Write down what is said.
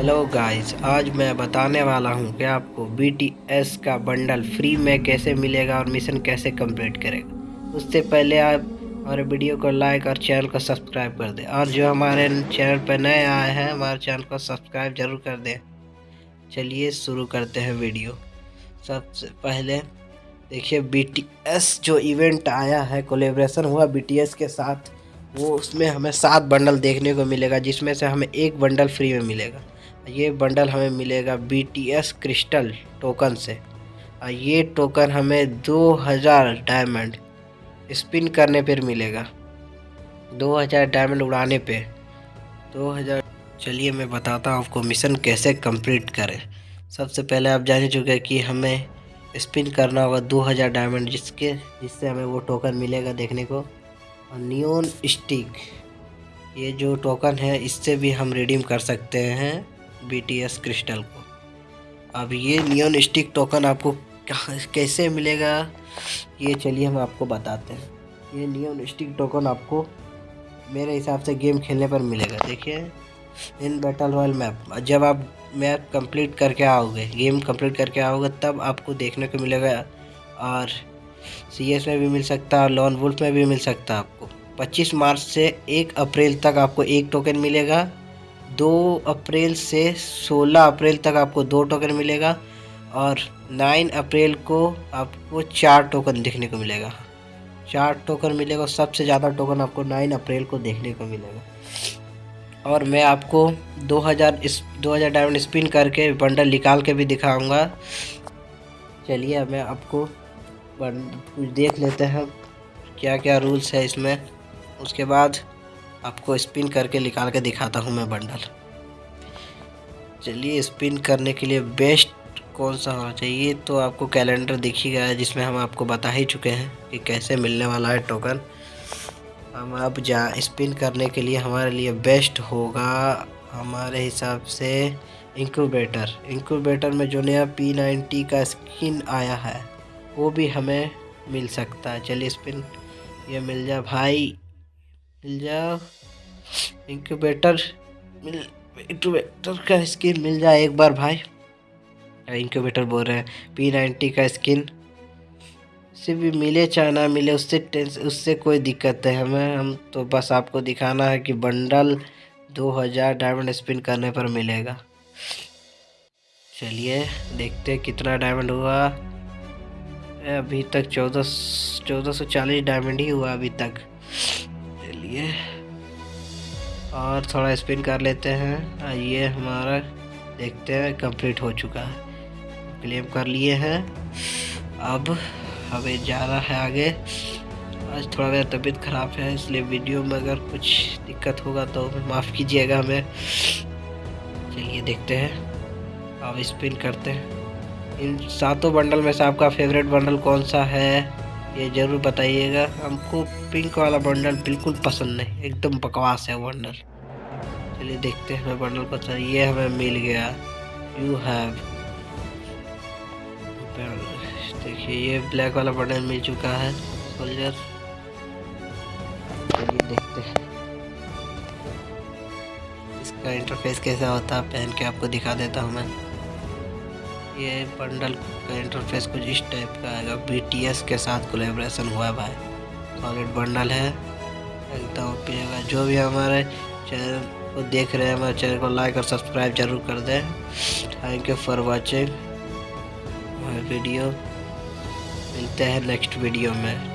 Hello guys आज मैं बताने वाला हूँ कि आपको BTS का बंडल फ्री में कैसे मिलेगा और मिशन कैसे कंप्लीट करेगा। उससे पहले आप हमारे वीडियो को लाइक और चैनल को सब्सक्राइब कर दें। और जो हमारे चैनल पर नए आए हैं, हमारे चैनल को सब्सक्राइब ज़रूर कर दें। चलिए शुरू करते हैं वीडियो सबसे पहले देखिए BTS जो इवेंट आया है कोलेब्रेशन हुआ BTS के साथ, वो उसमें हमें सात बंडल देखने को मिलेगा, जिसमें से हमें एक बंडल फ्री में मिलेगा। ये बंडल हमें मिलेगा B T S crystal token से। और ये टोकन हमें 2000 डायमंड स्पिन करने पर मिलेगा। 2000 डायमंड उड़ाने पे। 2000 चलिए मैं बताता हूँ आपको मिशन कैसे कंप्लीट करें। सबसे पहले आप जान चुके हैं कि हमें स्पिन करना होगा 2000 डायमंड जिसके, जिससे हमें वो टोकन मिलेगा देखने को। और नियोन स्टिक ये जो टोकन है, इससे भी हम रिडीम कर सकते हैं। बीटीएस क्रिस्टल को। अब ये नियोन स्टिक टोकन आपको कैसे मिलेगा, ये चलिए हम आपको बताते हैं। ये नियोन स्टिक टोकन आपको मेरे हिसाब से गेम खेलने पर मिलेगा, देखिए। इन बैटल रॉयल मैप जब आप मैप कंप्लीट करके आओगे गेम कंप्लीट करके आओगे, तब आपको देखने को मिलेगा, और सी एस में भी मिल सकता है लॉन वुल्फ में भी मिल सकता है आपको। 25 मार्च से 1 अप्रैल तक आपको एक टोकन मिलेगा। 2 अप्रैल से 16 अप्रैल तक आपको दो टोकन मिलेगा और नाइन अप्रैल को आपको चार टोकन देखने को मिलेगा। चार टोकन मिलेगा सबसे ज़्यादा टोकन आपको नाइन अप्रैल को देखने को मिलेगा। और मैं आपको 2000 इस 2000 डायमंड स्पिन करके बंडल निकाल के भी दिखाऊँगा। चलिए मैं आपको कुछ देख लेते हैं क्या क्या रूल्स है इसमें। उसके बाद आपको स्पिन करके निकाल के दिखाता हूँ मैं बंडल। चलिए स्पिन करने के लिए बेस्ट कौन सा होना चाहिए? तो आपको कैलेंडर दिख ही गया है, जिसमें हम आपको बता ही चुके हैं कि कैसे मिलने वाला है टोकन हम अब जा स्पिन करने के लिए हमारे लिए बेस्ट होगा हमारे हिसाब से इंक्यूबेटर इंक्यूबेटर में जो नया पी नाइन्टी का स्किन आया है, वो भी हमें मिल सकता है। चलिए स्पिन ये मिल जाए भाई। मिल जाओ इंक्यूबेटर मिल इंक्यूबेटर का स्किन मिल जाए एक बार भाई। इंक्यूबेटर बोल रहे हैं पी नाइन्टी का स्किन से भी मिले चाहे ना मिले, उससे टेंस, उससे कोई दिक्कत है। हमें, हम तो बस आपको दिखाना है कि बंडल 2000 डायमंड स्पिन करने पर मिलेगा। चलिए, देखते कितना डायमंड हुआ। अभी तक चौदह चौदह सौ चालीस डायमंड ही हुआ अभी तक। चलिए और थोड़ा स्पिन कर लेते हैं। ये हमारा देखते हैं कंप्लीट हो चुका है। क्लेम कर लिए हैं। अब हमें जा रहा है आगे। आज थोड़ा मेरा तबीयत ख़राब है, इसलिए वीडियो में अगर कुछ दिक्कत होगा तो माफ़ कीजिएगा हमें। चलिए देखते हैं। अब स्पिन करते हैं। इन सातों बंडल में से आपका फेवरेट बंडल कौन सा है? ये ज़रूर बताइएगा, हमको पिंक वाला बंडल बिल्कुल पसंद नहीं, एकदम बकवास है बंडल चलिए देखते हैं, हमें बंडल सर ये हमें मिल गया। यू हैव देखिए, ये ब्लैक वाला बंडल मिल चुका है सोल्जर चलिए देखते हैं। इसका इंटरफेस कैसा होता है पहन के आपको दिखा देता हूँ मैं। ये बंडल का इंटरफेस कुछ इस टाइप का आएगा बीटीएस के साथ कोलेब्रेशन हुआ भाई। सॉलिड बंडल है। एकदम पिएगा। जो भी हमारे चैनल को देख रहे हैं, हमारे चैनल को लाइक और सब्सक्राइब ज़रूर कर दें। Thank you for watching video मिलते हैं नेक्स्ट वीडियो में।